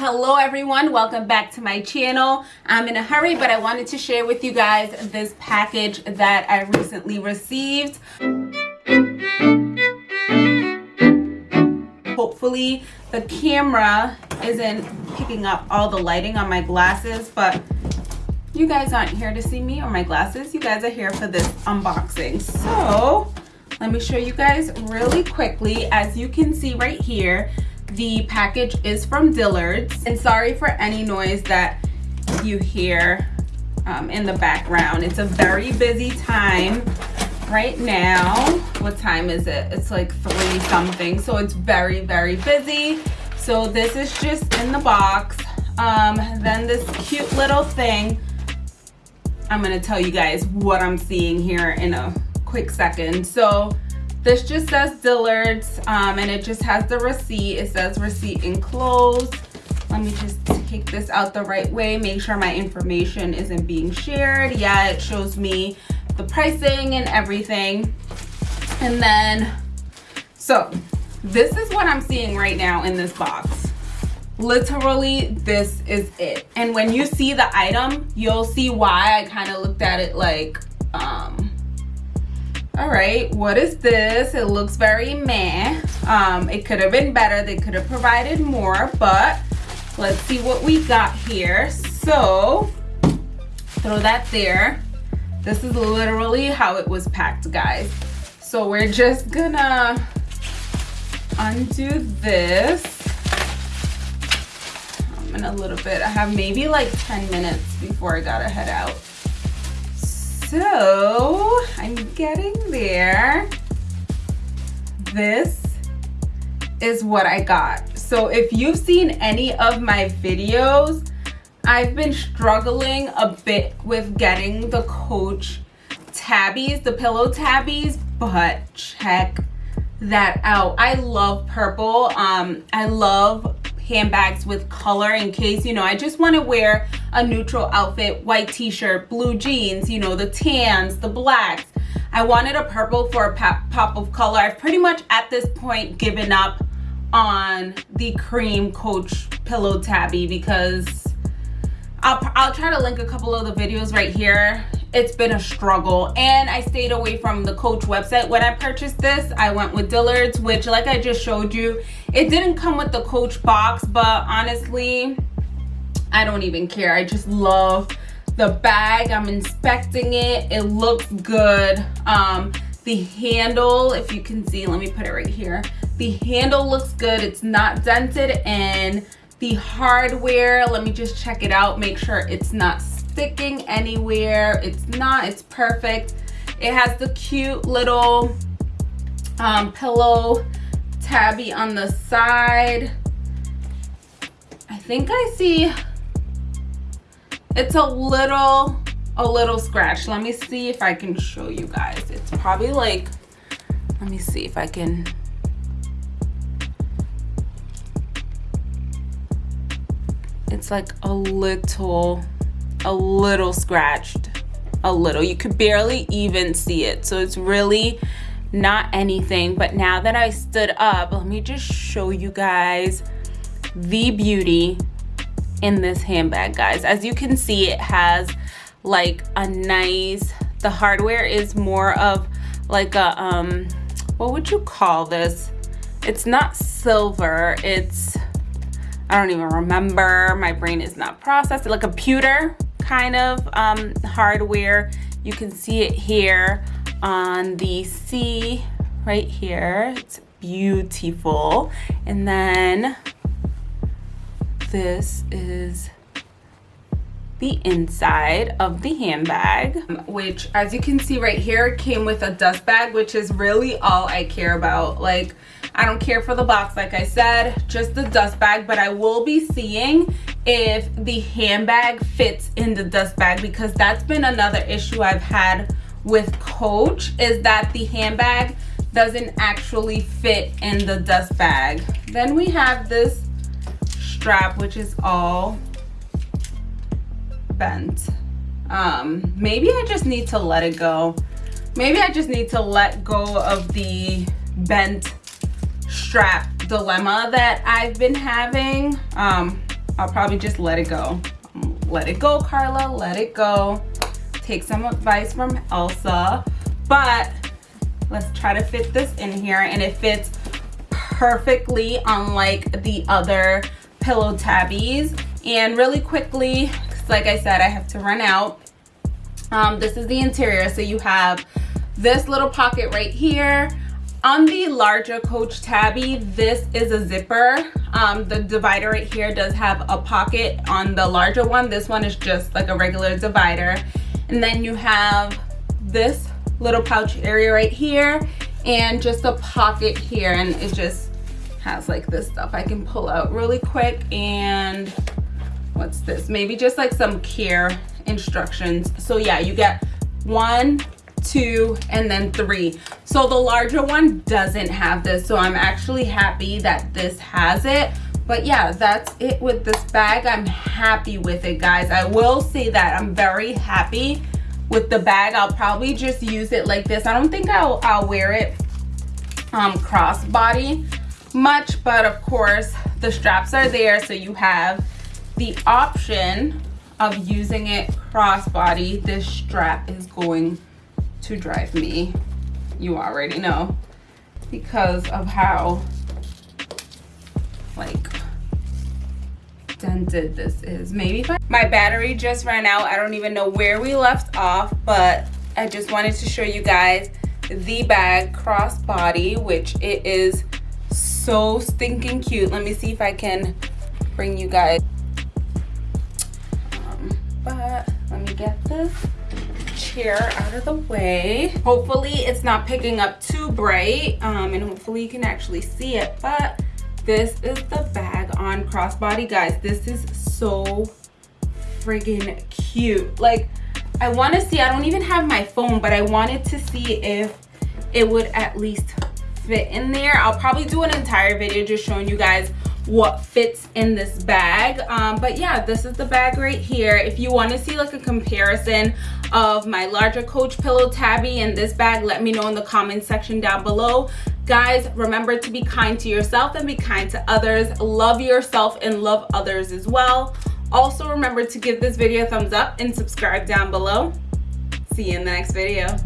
hello everyone. Welcome back to my channel. I'm in a hurry but i wanted to share with you guys this package that i recently received. Hopefully the camera isn't picking up all the lighting on my glasses but you guys aren't here to see me or my glasses. You guys are here for this unboxing. So let me show you guys really quickly. As you can see right here the package is from dillard's. And sorry for any noise that you hear um, in the background. It's a very busy time right now. What time is it? It's like three something so it's very very busy. So this is just in the box. Um, then this cute little thing. I'm going to tell you guys what i'm seeing here in a quick second. So this just says dillard's um, and it just has the receipt. It says receipt enclosed. Let me just take this out the right way make sure my information isn't being shared. Yeah it shows me the pricing and everything. And then so this is what i'm seeing right now in this box. Literally this is it. And when you see the item you'll see why i kind of looked at it like um all right what is this? It looks very meh. Um it could have been better. They could have provided more but let's see what we got here. So throw that there. This is literally how it was packed guys. So we're just gonna undo this. In a little bit. I have maybe like 10 minutes before I gotta head out so I'm getting there this is what I got so if you've seen any of my videos I've been struggling a bit with getting the Coach tabbies, the pillow tabbies, but check that out. I love purple. Um, I love handbags with color in case, you know, I just want to wear a neutral outfit, white t-shirt, blue jeans, you know, the tans, the blacks. I wanted a purple for a pop of color. I've pretty much at this point given up on the cream Coach pillow tabby because I'll, I'll try to link a couple of the videos right here it's been a struggle and i stayed away from the coach website. When i purchased this i went with dillard's which like i just showed you it didn't come with the coach box but honestly i don't even care. I just love the bag. I'm inspecting it. It looks good. Um the handle if you can see let me put it right here. The handle looks good. It's not dented and the hardware let me just check it out make sure it's not sticking anywhere. It's not it's perfect. It has the cute little um, pillow tabby on the side. I think I see it's a little a little scratch. Let me see if I can show you guys. It's probably like let me see if I can. It's like a little a little scratched a little. You could barely even see it. So it's really not anything. But now that I stood up let me just show you guys the beauty in this handbag guys. As you can see it has like a nice the hardware is more of like a um what would you call this? It's not silver. It's I don't even remember. My brain is not processed. Like a pewter kind of um, hardware. You can see it here on the C right here. It's beautiful. And then this is the inside of the handbag which as you can see right here came with a dust bag which is really all i care about like i don't care for the box like i said just the dust bag. But i will be seeing if the handbag fits in the dust bag because that's been another issue i've had with coach is that the handbag doesn't actually fit in the dust bag. Then we have this strap which is all bent. Um maybe i just need to let it go. Maybe i just need to let go of the bent strap dilemma that i've been having um I'll probably just let it go. Let it go, Carla, let it go. Take some advice from Elsa, but let's try to fit this in here and it fits perfectly unlike the other pillow tabbies. And really quickly, like I said, I have to run out. Um, this is the interior. So you have this little pocket right here on the larger Coach Tabby, this is a zipper. Um, the divider right here does have a pocket on the larger one. This one is just like a regular divider. And then you have this little pouch area right here and just a pocket here. And it just has like this stuff I can pull out really quick. And what's this? Maybe just like some care instructions. So yeah, you get one, two, and then three. So the larger one doesn't have this. So I'm actually happy that this has it. But yeah, that's it with this bag. I'm happy with it, guys. I will say that I'm very happy with the bag. I'll probably just use it like this. I don't think I'll, I'll wear it um, crossbody much, but of course the straps are there. So you have the option of using it crossbody. This strap is going to drive me. You already know. Because of how, like, dented this is. Maybe my battery just ran out. I don't even know where we left off, but I just wanted to show you guys the bag crossbody, which it is so stinking cute. Let me see if I can bring you guys. Um, but let me get this chair out of the way. Hopefully it's not picking up too bright um, and hopefully you can actually see it. But this is the bag on crossbody. Guys, this is so friggin' cute. Like, I want to see, I don't even have my phone, but I wanted to see if it would at least fit in there. I'll probably do an entire video just showing you guys what fits in this bag. Um, but yeah this is the bag right here. If you want to see like a comparison of my larger coach pillow tabby and this bag let me know in the comment section down below. Guys remember to be kind to yourself and be kind to others. Love yourself and love others as well. Also remember to give this video a thumbs up and subscribe down below. See you in the next video